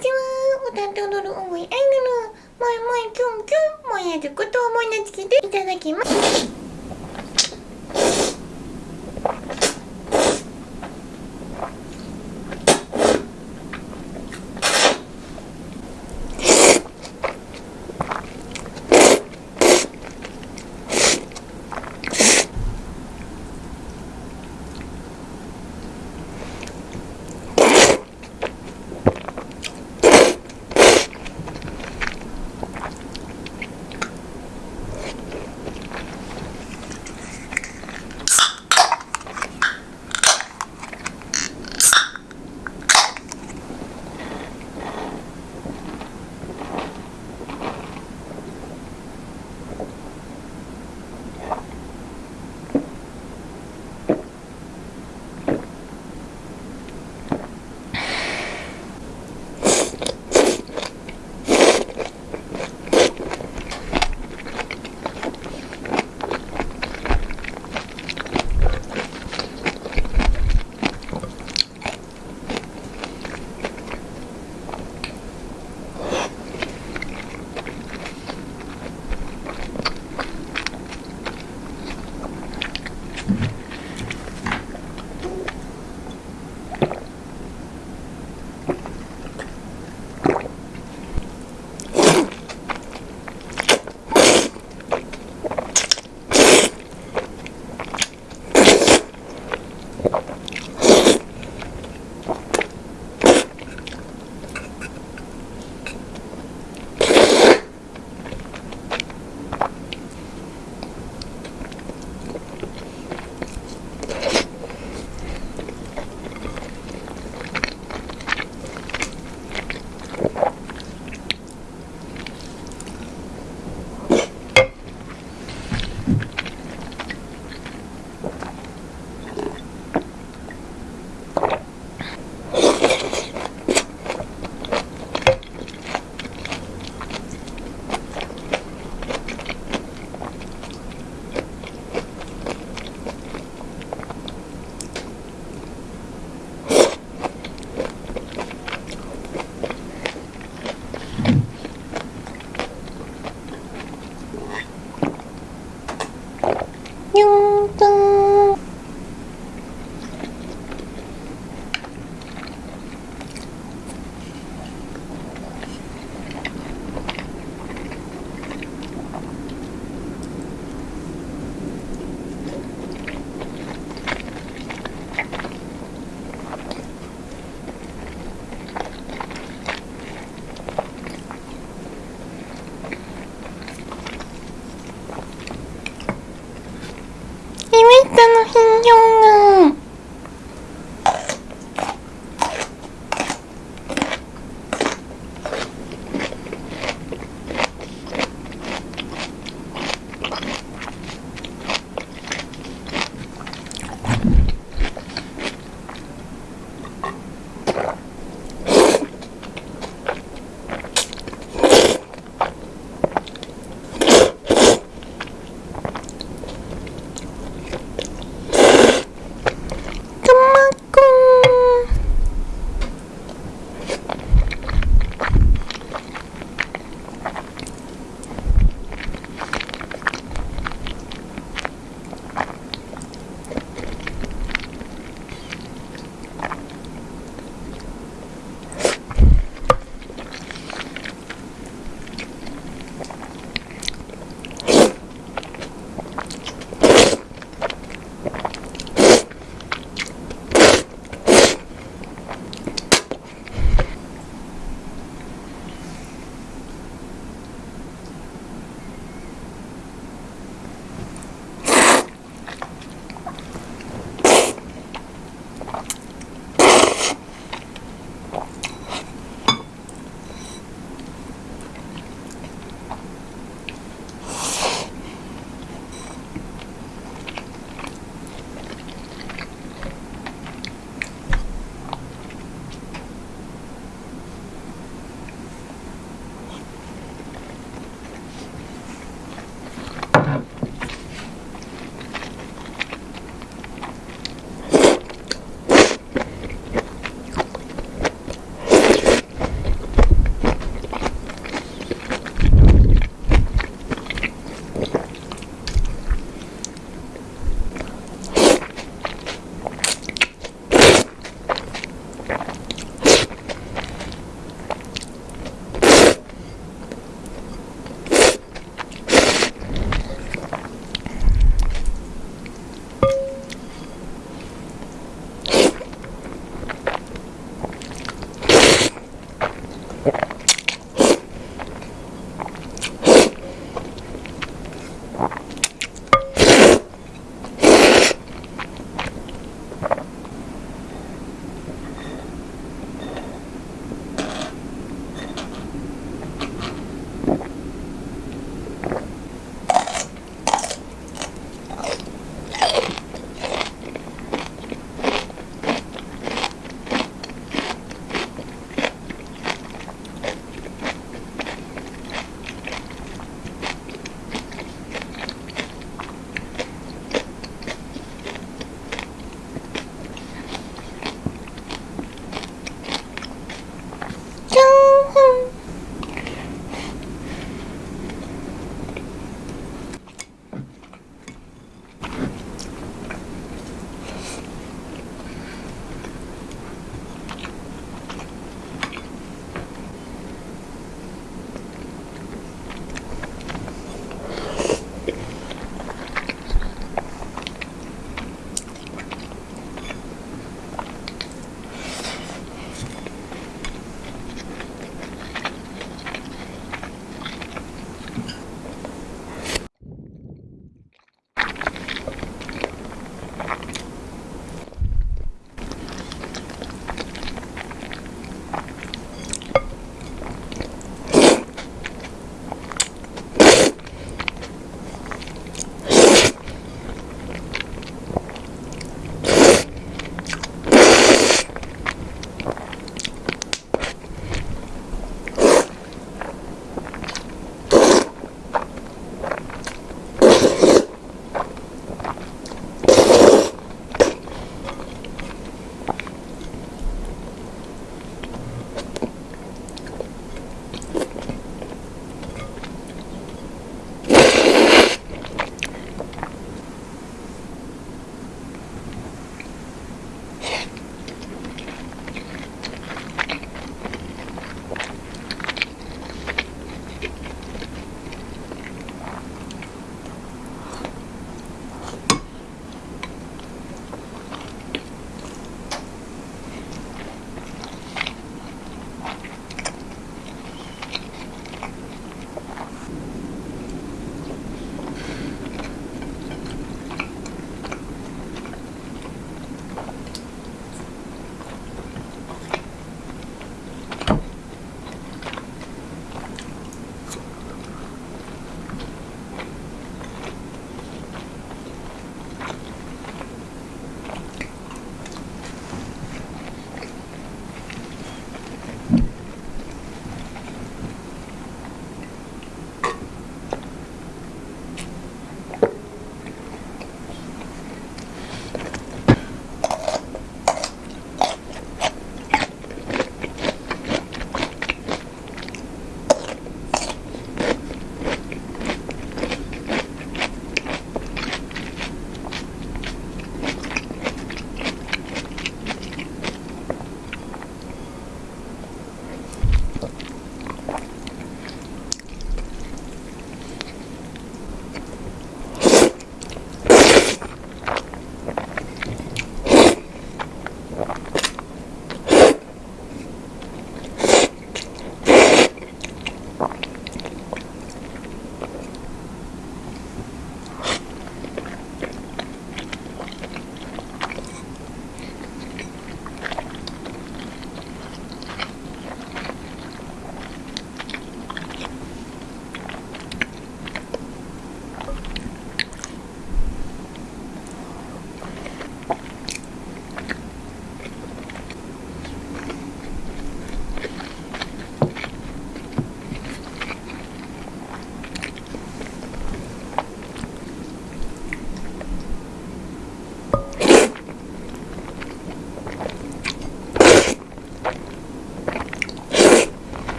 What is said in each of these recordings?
ちは。歌って踊る思いアイドルもいもいキュンキュンもやることを思い名付けていただきます。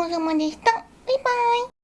ちそうさまでした。バイバイ。